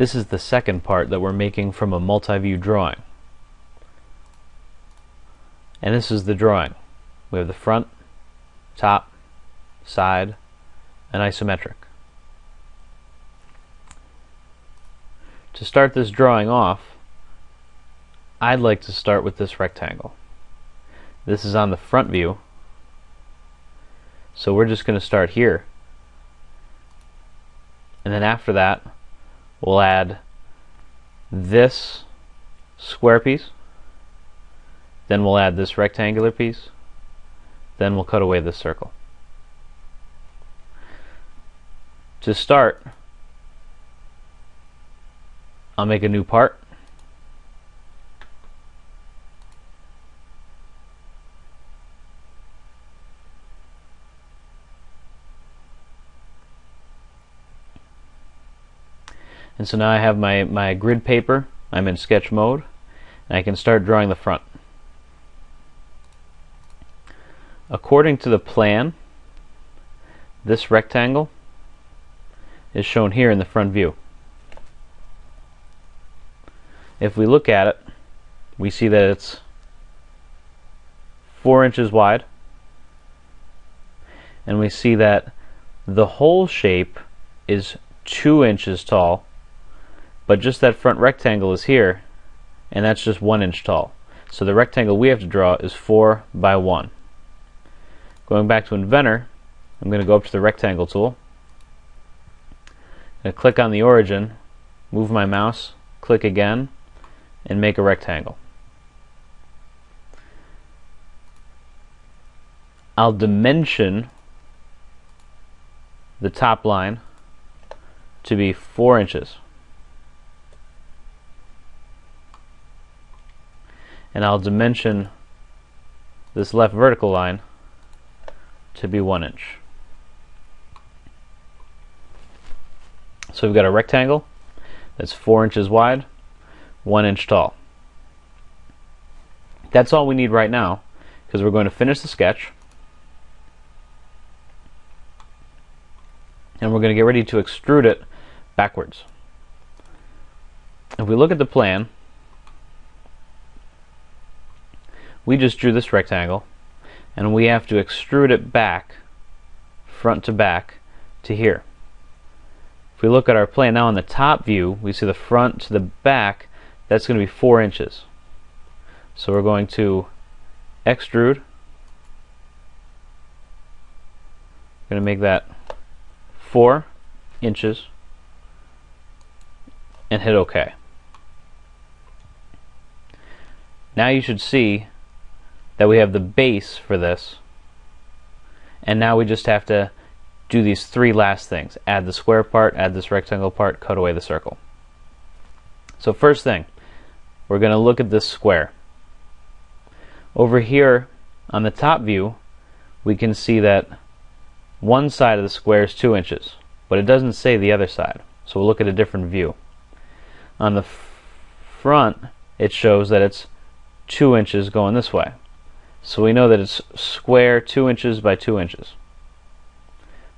This is the second part that we're making from a multi-view drawing. And this is the drawing. We have the front, top, side, and isometric. To start this drawing off, I'd like to start with this rectangle. This is on the front view, so we're just going to start here. And then after that, we'll add this square piece, then we'll add this rectangular piece, then we'll cut away this circle. To start, I'll make a new part. And so now I have my, my grid paper, I'm in sketch mode, and I can start drawing the front. According to the plan, this rectangle is shown here in the front view. If we look at it, we see that it's 4 inches wide, and we see that the whole shape is 2 inches tall but just that front rectangle is here, and that's just one inch tall. So the rectangle we have to draw is 4 by 1. Going back to Inventor, I'm going to go up to the rectangle tool. Click on the origin, move my mouse, click again, and make a rectangle. I'll dimension the top line to be 4 inches. And I'll dimension this left vertical line to be one inch. So we've got a rectangle that's four inches wide, one inch tall. That's all we need right now because we're going to finish the sketch and we're going to get ready to extrude it backwards. If we look at the plan, we just drew this rectangle and we have to extrude it back front to back to here. If we look at our plan now on the top view, we see the front to the back, that's going to be 4 inches. So we're going to extrude. We're going to make that 4 inches and hit OK. Now you should see that we have the base for this. And now we just have to do these three last things. Add the square part add this rectangle part cut away the circle. So first thing we're going to look at this square. Over here on the top view we can see that one side of the square is two inches but it doesn't say the other side. So we'll look at a different view. On the front it shows that it's two inches going this way so we know that it's square 2 inches by 2 inches.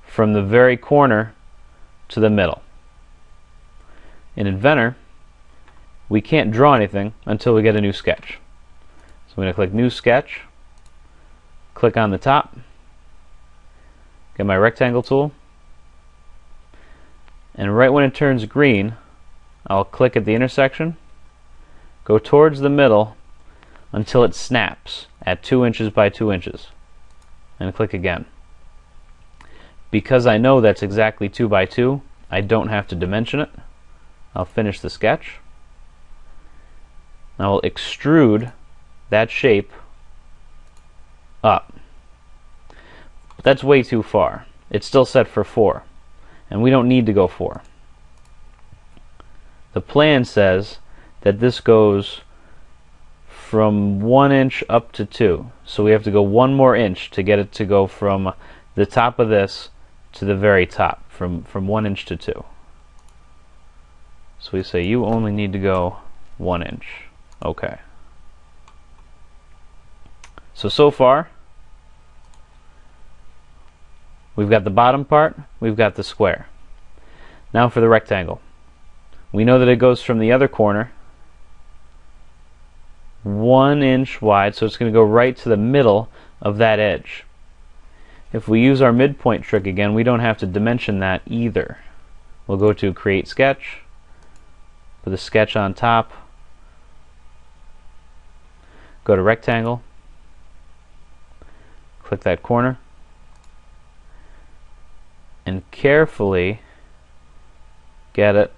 From the very corner to the middle. In Inventor, we can't draw anything until we get a new sketch. So I'm going to click New Sketch, click on the top, get my rectangle tool, and right when it turns green, I'll click at the intersection, go towards the middle until it snaps at 2 inches by 2 inches and click again. Because I know that's exactly 2 by 2, I don't have to dimension it. I'll finish the sketch. I will extrude that shape up. But that's way too far. It's still set for 4, and we don't need to go 4. The plan says that this goes from one inch up to two. So we have to go one more inch to get it to go from the top of this to the very top, from, from one inch to two. So we say you only need to go one inch. Okay. So, so far, we've got the bottom part, we've got the square. Now for the rectangle. We know that it goes from the other corner one inch wide, so it's going to go right to the middle of that edge. If we use our midpoint trick again, we don't have to dimension that either. We'll go to Create Sketch, put a sketch on top, go to Rectangle, click that corner, and carefully get it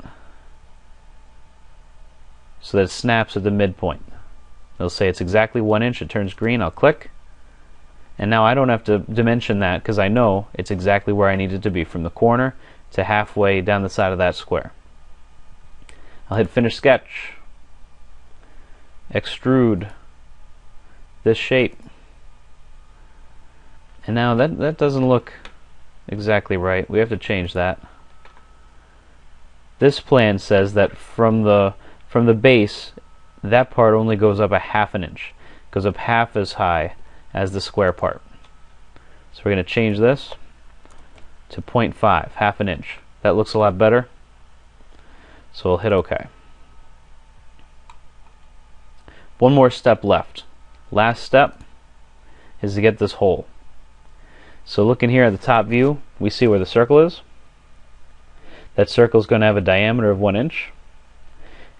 so that it snaps at the midpoint. It'll say it's exactly one inch, it turns green, I'll click. And now I don't have to dimension that because I know it's exactly where I need it to be from the corner to halfway down the side of that square. I'll hit finish sketch, extrude this shape. And now that, that doesn't look exactly right. We have to change that. This plan says that from the from the base that part only goes up a half an inch, goes up half as high as the square part. So we're going to change this to 0.5, half an inch. That looks a lot better. So we'll hit OK. One more step left. Last step is to get this hole. So looking here at the top view, we see where the circle is. That circle is going to have a diameter of 1 inch.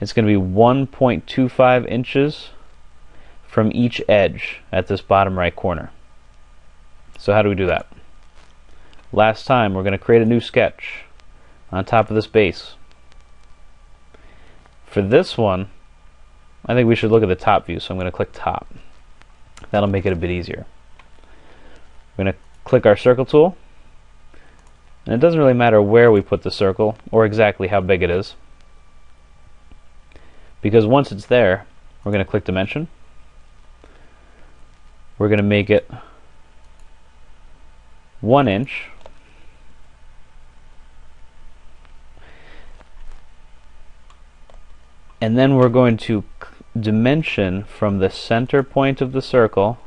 It's going to be 1.25 inches from each edge at this bottom right corner. So how do we do that? Last time we're going to create a new sketch on top of this base. For this one, I think we should look at the top view, so I'm going to click top. That'll make it a bit easier. We're going to click our circle tool, and it doesn't really matter where we put the circle or exactly how big it is because once it's there we're going to click dimension. We're going to make it one inch. And then we're going to dimension from the center point of the circle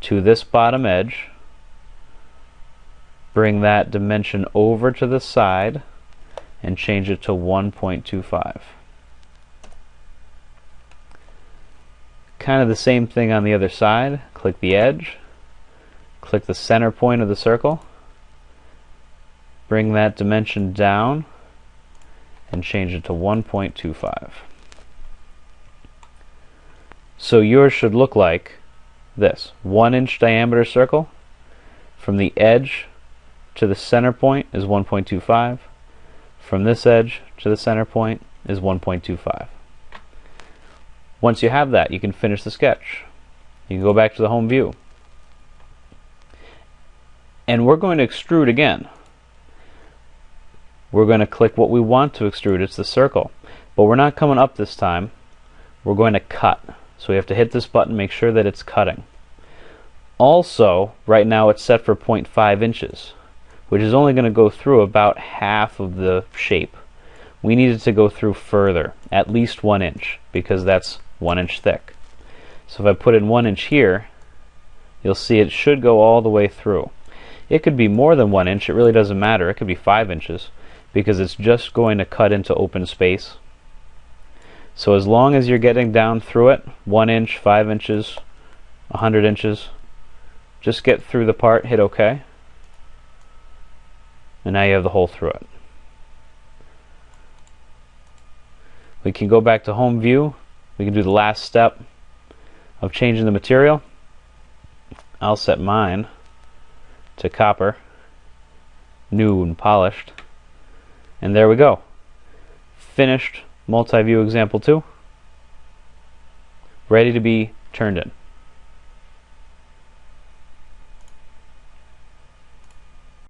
to this bottom edge. Bring that dimension over to the side and change it to 1.25 kind of the same thing on the other side. Click the edge, click the center point of the circle, bring that dimension down, and change it to 1.25. So yours should look like this. One inch diameter circle. From the edge to the center point is 1.25. From this edge to the center point is 1.25. Once you have that, you can finish the sketch. You can go back to the home view. And we're going to extrude again. We're going to click what we want to extrude. It's the circle. But we're not coming up this time. We're going to cut. So we have to hit this button, make sure that it's cutting. Also, right now it's set for 0.5 inches, which is only going to go through about half of the shape. We need it to go through further, at least one inch, because that's one inch thick. So if I put in one inch here, you'll see it should go all the way through. It could be more than one inch, it really doesn't matter. It could be five inches because it's just going to cut into open space. So as long as you're getting down through it, one inch, five inches, a hundred inches, just get through the part, hit OK, and now you have the hole through it. We can go back to home view we can do the last step of changing the material. I'll set mine to copper, new and polished. And there we go. Finished multi-view example 2. Ready to be turned in.